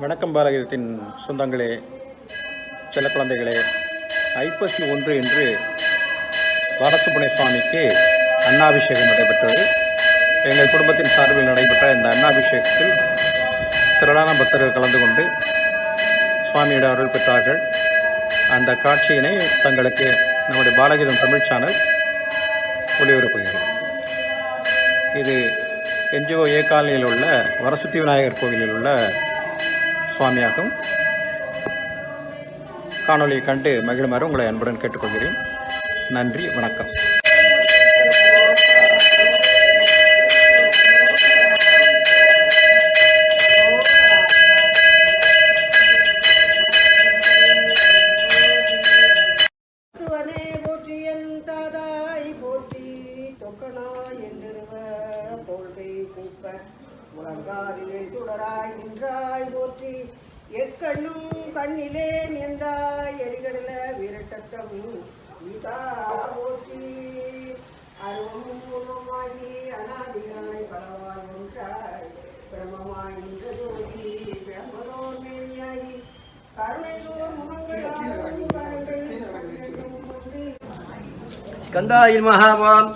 வணக்கம் பாரதத்தின் சொந்தங்களே செல்ல குழந்தைகளே. ஐப்பசி ஒன்று என்று வரசுப்புனை சுவாமிக்கு அன்னாபிஷேகம் நடைபெற்றது. எங்கள் குடும்பத்தின் சார்பில் நடைபெற்ற இந்த அன்னாபிஷேகத்தில் திரளான பக்தர்கள் கலந்து கொண்டு சுவாமியிடம் அருள் பெற்றார்கள். அந்த காட்சியினை தங்களுக்கு நம்முடைய பாலகீதம் தமிழ் சேனல் ஒளிபரப்புகிறது. இது என்ஜிஓ ஏ காலனியில் உள்ள வரசத்தி விநாயகர் கோவிலில் உள்ள சுவாமியாகும். காணொலியை கண்டு மகிழுமாறு உங்களை அன்புடன் கேட்டுக்கொள்கிறேன். நன்றி வணக்கம். துவனே போற்றி என் தாதாய் போற்றி என்றிருவ தோல்கை கூப்ப. முழங்காரியை சுடராய் நின்றாய் போற்றி. எக்கண்ணும் கண்ணிலே நின்றாய் எரிகடல விரட்டத்தம் ஈசா போற்றி. அருவமும் உருவமாகி அனாதியாய் பலவாய் ஒன்றாய் பிரமமாய் நின்ற ஜோதி பிரம்மதோர் மேலியாகி கருணைதோறும் முகங்கள் கருணை மகாபாம்.